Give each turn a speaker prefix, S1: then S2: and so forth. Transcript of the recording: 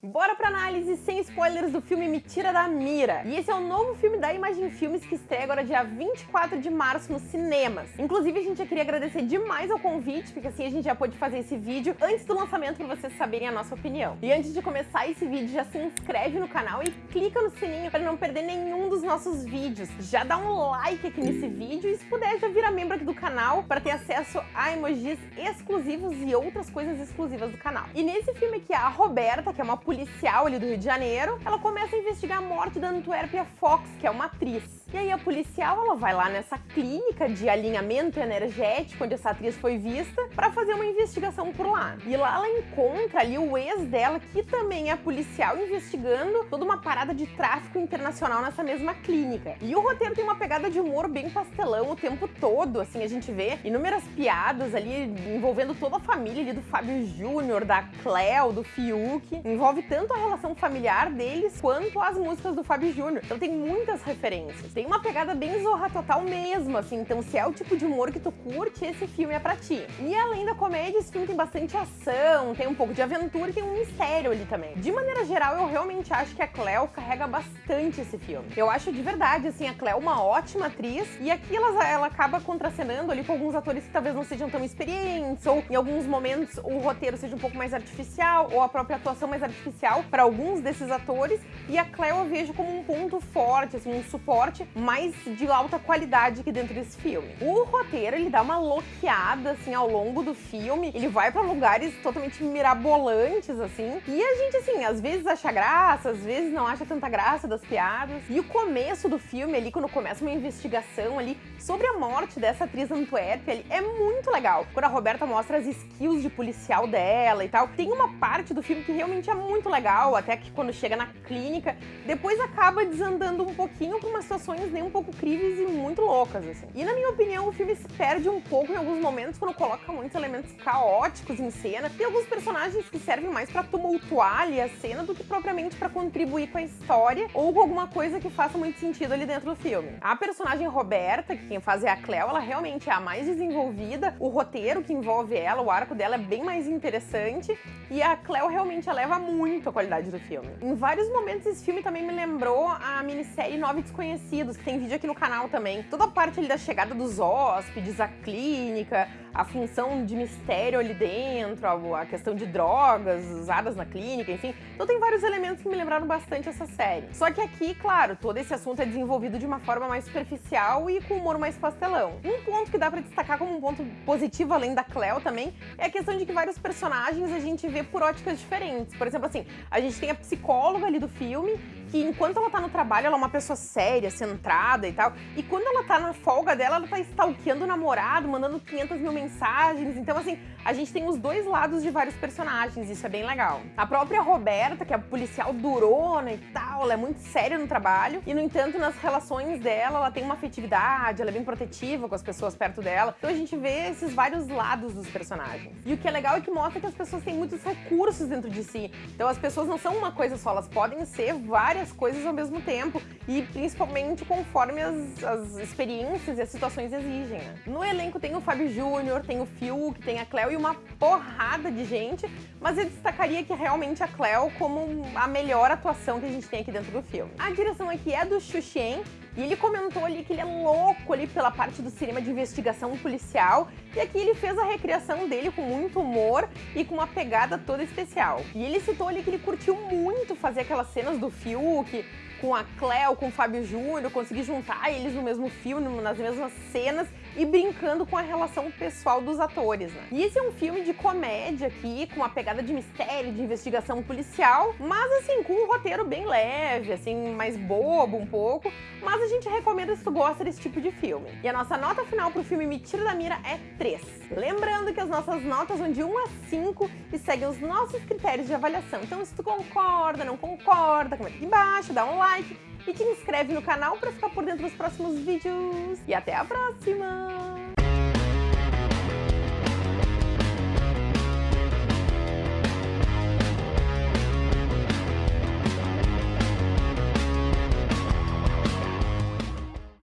S1: Bora pra análise sem spoilers do filme Me Tira da Mira. E esse é o novo filme da Imagem Filmes que estreia agora dia 24 de março nos cinemas. Inclusive, a gente já queria agradecer demais ao convite, porque assim a gente já pôde fazer esse vídeo antes do lançamento para vocês saberem a nossa opinião. E antes de começar esse vídeo, já se inscreve no canal e clica no sininho para não perder nenhum dos nossos vídeos. Já dá um like aqui nesse vídeo e se puder já vira membro aqui do canal para ter acesso a emojis exclusivos e outras coisas exclusivas do canal. E nesse filme aqui, a Roberta, que é uma policial ali do Rio de Janeiro, ela começa a investigar a morte da Antuérpia Fox, que é uma atriz. E aí a policial, ela vai lá nessa clínica de alinhamento energético, onde essa atriz foi vista, para fazer uma investigação por lá. E lá ela encontra ali o ex dela, que também é policial, investigando toda uma parada de tráfico internacional nessa mesma clínica. E o roteiro tem uma pegada de humor bem pastelão o tempo todo, assim, a gente vê inúmeras piadas ali envolvendo toda a família ali do Fábio Júnior, da Cleo, do Fiuk. Envolve tanto a relação familiar deles, quanto as músicas do Fábio Júnior. Então tem muitas referências tem uma pegada bem zorra total mesmo, assim, então se é o tipo de humor que tu curte, esse filme é pra ti. E além da comédia, esse filme tem bastante ação, tem um pouco de aventura e tem um mistério ali também. De maneira geral, eu realmente acho que a Cleo carrega bastante esse filme. Eu acho de verdade, assim, a Cleo uma ótima atriz, e aqui ela, ela acaba contracenando ali com alguns atores que talvez não sejam tão experientes, ou em alguns momentos o roteiro seja um pouco mais artificial, ou a própria atuação mais artificial para alguns desses atores, e a Cleo eu vejo como um ponto forte, assim, um suporte mais de alta qualidade aqui dentro desse filme. O roteiro, ele dá uma loqueada, assim, ao longo do filme, ele vai pra lugares totalmente mirabolantes, assim, e a gente, assim, às vezes acha graça, às vezes não acha tanta graça das piadas. E o começo do filme ali, quando começa uma investigação ali sobre a morte dessa atriz Antuérpia ali, é muito legal. Quando a Roberta mostra as skills de policial dela e tal, tem uma parte do filme que realmente é muito legal, até que quando chega na clínica, depois acaba desandando um pouquinho pra umas situações nem um pouco críveis e muito loucas, assim. E na minha opinião, o filme se perde um pouco em alguns momentos quando coloca muitos elementos caóticos em cena. Tem alguns personagens que servem mais pra tumultuar ali a cena do que propriamente pra contribuir com a história ou com alguma coisa que faça muito sentido ali dentro do filme. A personagem Roberta, que quem faz é a Cleo, ela realmente é a mais desenvolvida. O roteiro que envolve ela, o arco dela é bem mais interessante e a Cleo realmente eleva muito a qualidade do filme. Em vários momentos esse filme também me lembrou a minissérie Nove Desconhecidos, que tem vídeo aqui no canal também. Toda a parte ali da chegada dos hóspedes, a clínica, a função de mistério ali dentro, a questão de drogas usadas na clínica, enfim. Então tem vários elementos que me lembraram bastante essa série. Só que aqui, claro, todo esse assunto é desenvolvido de uma forma mais superficial e com humor mais pastelão. Um ponto que dá pra destacar como um ponto positivo, além da Cleo também, é a questão de que vários personagens a gente vê por óticas diferentes. Por exemplo, assim, a gente tem a psicóloga ali do filme, que enquanto ela tá no trabalho, ela é uma pessoa séria, centrada e tal. E quando ela tá na folga dela, ela tá stalkeando o namorado, mandando 500 mil mensagens. Então, assim, a gente tem os dois lados de vários personagens, isso é bem legal. A própria Roberta, que é policial durona e tal, ela é muito séria no trabalho. E, no entanto, nas relações dela, ela tem uma afetividade, ela é bem protetiva com as pessoas perto dela. Então a gente vê esses vários lados dos personagens. E o que é legal é que mostra que as pessoas têm muitos recursos dentro de si. Então as pessoas não são uma coisa só, elas podem ser várias várias coisas ao mesmo tempo e principalmente conforme as, as experiências e as situações exigem. Né? No elenco tem o Fábio Júnior, tem o Fiuk, tem a Cleo e uma porrada de gente, mas eu destacaria que realmente a Cleo como a melhor atuação que a gente tem aqui dentro do filme. A direção aqui é do Xuxen, e ele comentou ali que ele é louco ali pela parte do cinema de investigação policial. E aqui ele fez a recriação dele com muito humor e com uma pegada toda especial. E ele citou ali que ele curtiu muito fazer aquelas cenas do Fiuk, com a Cleo, com o Fábio Júnior, conseguir juntar eles no mesmo filme, nas mesmas cenas e brincando com a relação pessoal dos atores, né? E esse é um filme de comédia aqui, com uma pegada de mistério, de investigação policial, mas assim, com um roteiro bem leve, assim, mais bobo um pouco, mas a gente recomenda se tu gosta desse tipo de filme. E a nossa nota final pro filme Me Tira da Mira é 3. Lembrando que as nossas notas vão de 1 a 5 e seguem os nossos critérios de avaliação. Então se tu concorda, não concorda, comenta aqui embaixo, dá um like e te inscreve no canal para ficar por dentro dos próximos vídeos. E até a próxima!